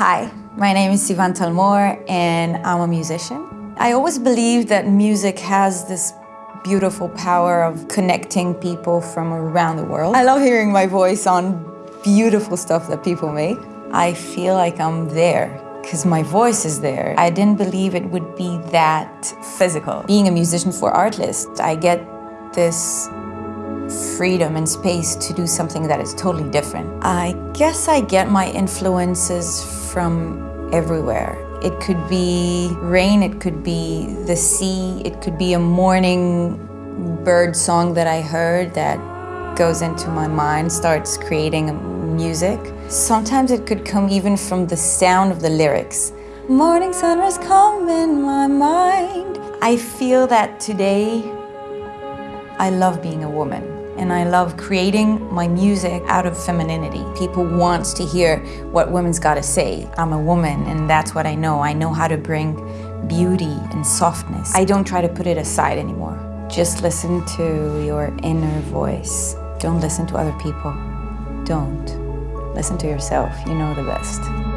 Hi, my name is Sivan Talmor and I'm a musician. I always believe that music has this beautiful power of connecting people from around the world. I love hearing my voice on beautiful stuff that people make. I feel like I'm there because my voice is there. I didn't believe it would be that physical. Being a musician for Artlist, I get this freedom and space to do something that is totally different. I guess I get my influences from everywhere. It could be rain, it could be the sea, it could be a morning bird song that I heard that goes into my mind, starts creating music. Sometimes it could come even from the sound of the lyrics. Morning sunrise come in my mind. I feel that today I love being a woman and I love creating my music out of femininity. People want to hear what women's got to say. I'm a woman and that's what I know. I know how to bring beauty and softness. I don't try to put it aside anymore. Just listen to your inner voice. Don't listen to other people. Don't. Listen to yourself. You know the best.